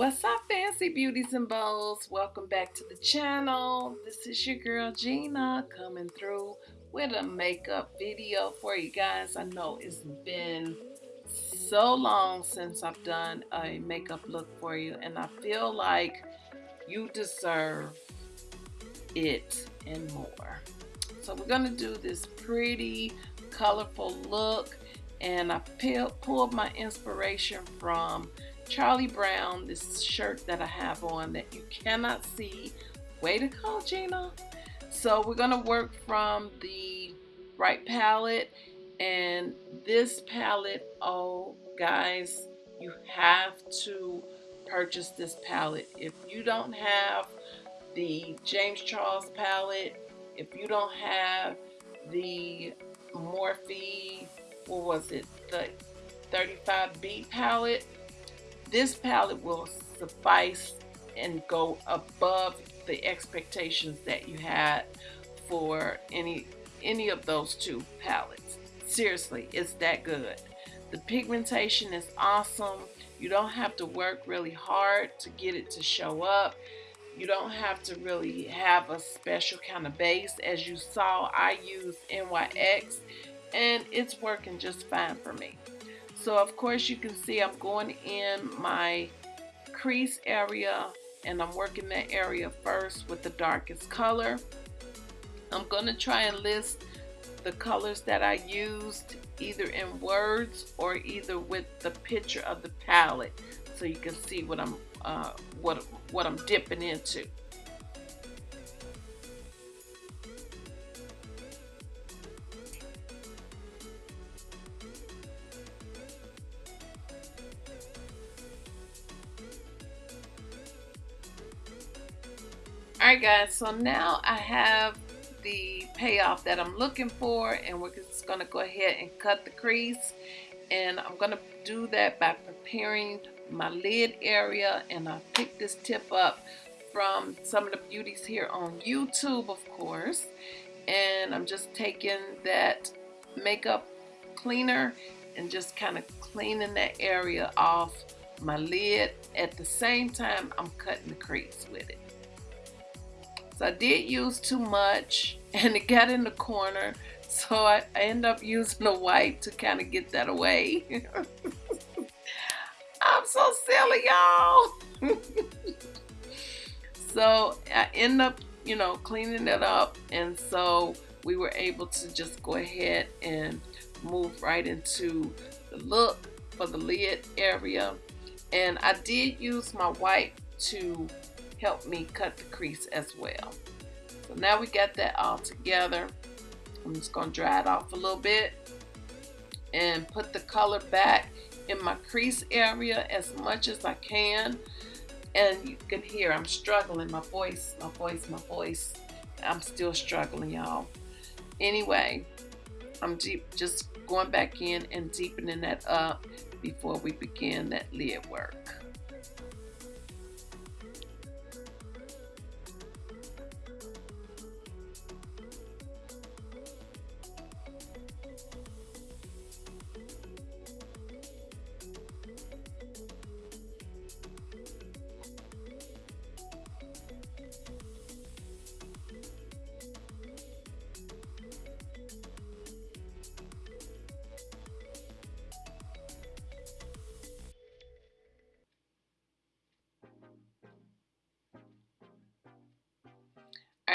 What's up, fancy beauties and bows? Welcome back to the channel. This is your girl Gina coming through with a makeup video for you guys. I know it's been so long since I've done a makeup look for you, and I feel like you deserve it and more. So, we're to do this pretty colorful look, and I pulled my inspiration from Charlie Brown, this shirt that I have on that you cannot see. Way to go, Gina. So we're going to work from the right palette. And this palette, oh, guys, you have to purchase this palette. If you don't have the James Charles palette, if you don't have the Morphe, what was it, the 35B palette, this palette will suffice and go above the expectations that you had for any any of those two palettes. Seriously, it's that good. The pigmentation is awesome. You don't have to work really hard to get it to show up. You don't have to really have a special kind of base. As you saw, I use NYX and it's working just fine for me. So of course you can see I'm going in my crease area and I'm working that area first with the darkest color. I'm going to try and list the colors that I used either in words or either with the picture of the palette so you can see what I'm uh, what what I'm dipping into. Alright guys, so now I have the payoff that I'm looking for and we're just to go ahead and cut the crease and I'm to do that by preparing my lid area and I picked this tip up from some of the beauties here on YouTube of course and I'm just taking that makeup cleaner and just kind of cleaning that area off my lid at the same time I'm cutting the crease with it. So I did use too much and it got in the corner. So I, I end up using a wipe to kind of get that away. I'm so silly, y'all. so I end up, you know, cleaning it up. And so we were able to just go ahead and move right into the look for the lid area. And I did use my wipe to help me cut the crease as well. So now we got that all together. I'm just going to dry it off a little bit and put the color back in my crease area as much as I can. And you can hear I'm struggling. My voice, my voice, my voice. I'm still struggling, y'all. Anyway, I'm deep, just going back in and deepening that up before we begin that lid work.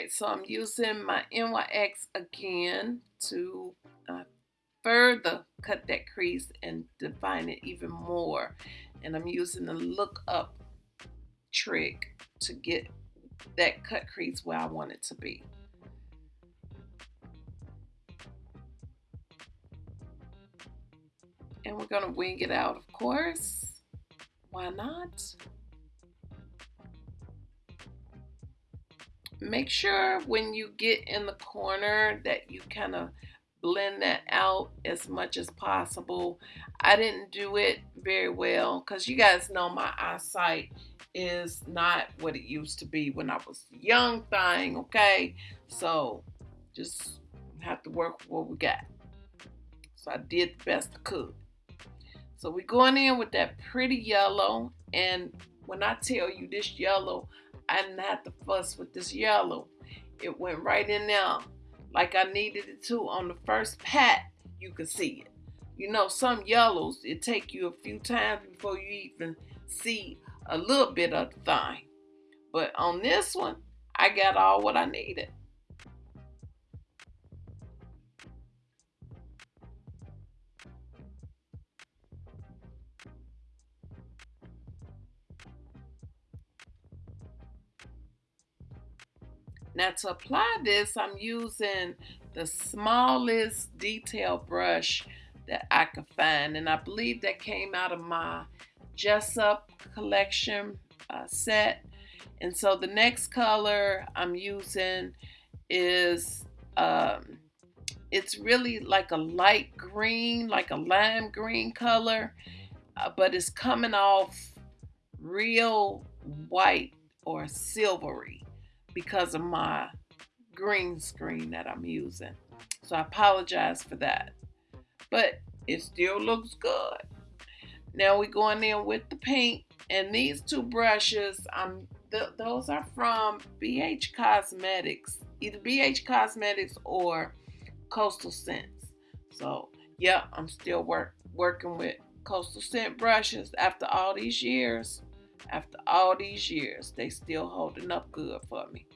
Alright, so I'm using my NYX again to uh, further cut that crease and define it even more. And I'm using the look up trick to get that cut crease where I want it to be. And we're going to wing it out, of course. Why not? Make sure when you get in the corner that you kind of blend that out as much as possible. I didn't do it very well because you guys know my eyesight is not what it used to be when I was young thing, okay? So just have to work with what we got. So I did the best I could. So we're going in with that pretty yellow and when I tell you this yellow, I didn't have to fuss with this yellow. It went right in there like I needed it to on the first pat, you could see it. You know, some yellows, it take you a few times before you even see a little bit of the thing. But on this one, I got all what I needed. Now to apply this, I'm using the smallest detail brush that I could find. And I believe that came out of my Jessup collection uh, set. And so the next color I'm using is, um, it's really like a light green, like a lime green color, uh, but it's coming off real white or silvery because of my green screen that I'm using. So I apologize for that. But it still looks good. Now we're going in with the paint. And these two brushes, I'm th those are from BH Cosmetics. Either BH Cosmetics or Coastal Scents. So yeah, I'm still work working with Coastal Scent brushes after all these years. After all these years, they still holding up good for me.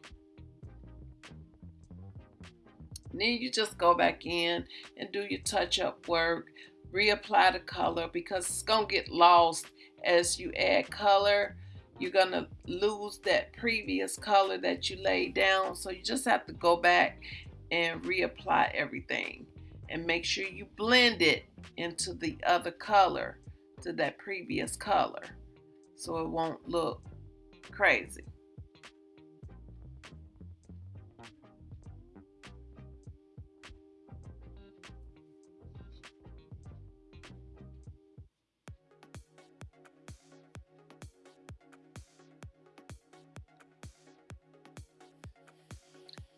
And then you just go back in and do your touch-up work, reapply the color because it's going to get lost as you add color. You're going to lose that previous color that you laid down. So you just have to go back and reapply everything and make sure you blend it into the other color to that previous color so it won't look crazy.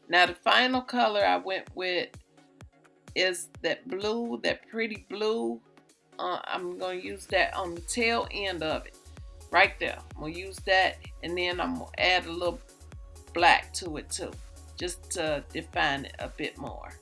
Now the final color I went with is that blue, that pretty blue. Uh, I'm going to use that on the tail end of it. Right there. I'm to use that and then I'm to add a little black to it too. Just to define it a bit more.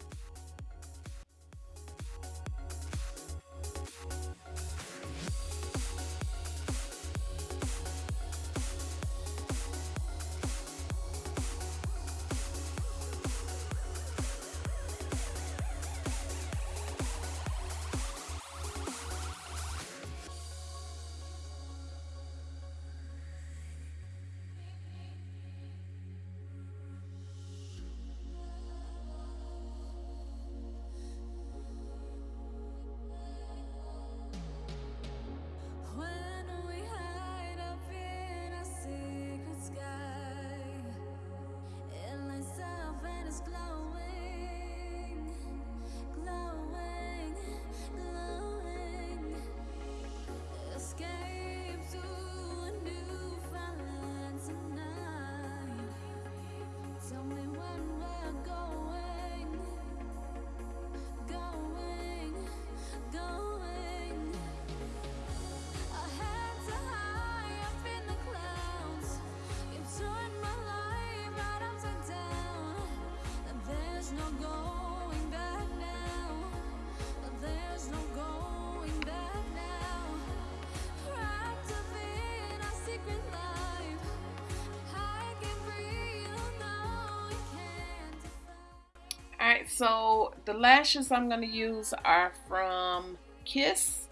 Alright, so the lashes I'm going to use are from Kiss.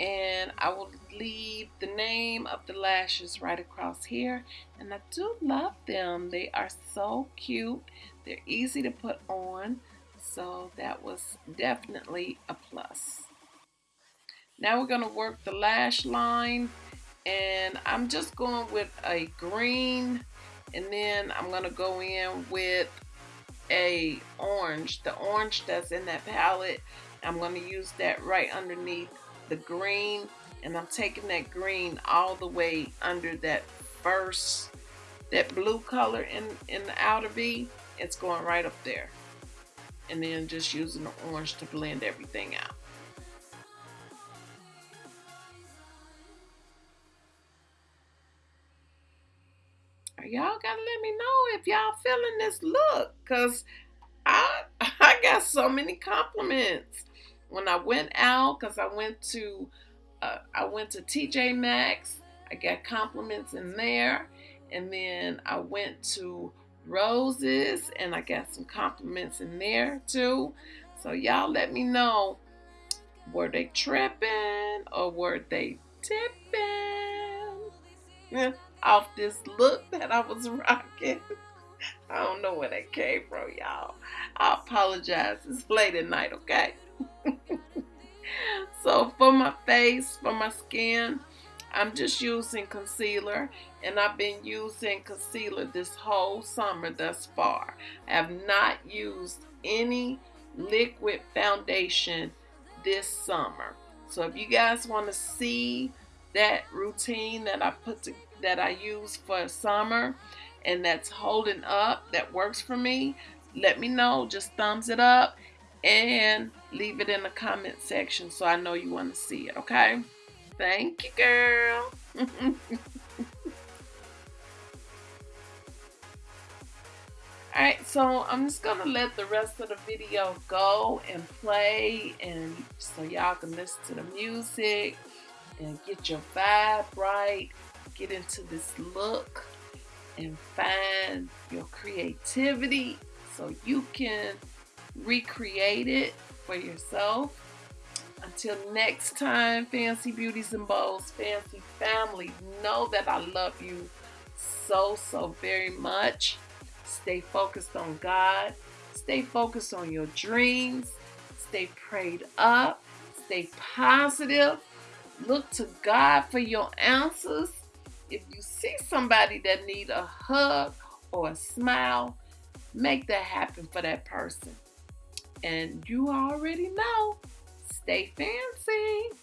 And I will leave the name of the lashes right across here. And I do love them. They are so cute. They're easy to put on. So that was definitely a plus. Now we're going to work the lash line. And I'm just going with a green. And then I'm going to go in with a orange, the orange that's in that palette. I'm going to use that right underneath the green and I'm taking that green all the way under that first, that blue color in, in the outer V. It's going right up there. And then just using the orange to blend everything out. Y'all gotta let me know if y'all feeling this look because I I got so many compliments. When I went out because I went to uh, I went to TJ Maxx I got compliments in there. And then I went to Roses and I got some compliments in there too. So y'all let me know were they tripping or were they tipping off this look that I was rocking? I don't know where that came from, y'all. I apologize. It's late at night, okay? so for my face, for my skin, I'm just using concealer and I've been using concealer this whole summer thus far. I have not used any liquid foundation this summer. So if you guys want to see that routine that I put to, that I use for summer and that's holding up, that works for me, let me know. Just thumbs it up and leave it in the comment section so I know you want to see it, okay? Thank you, girl. Alright, so I'm just going to let the rest of the video go and play and so y'all can listen to the music and get your vibe right, get into this look and find your creativity so you can recreate it for yourself. Until next time, Fancy Beauties and Bows, Fancy Family, know that I love you so, so very much. Stay focused on God. Stay focused on your dreams. Stay prayed up. Stay positive. Look to God for your answers. If you see somebody that need a hug or a smile, make that happen for that person. And you already know, stay fancy.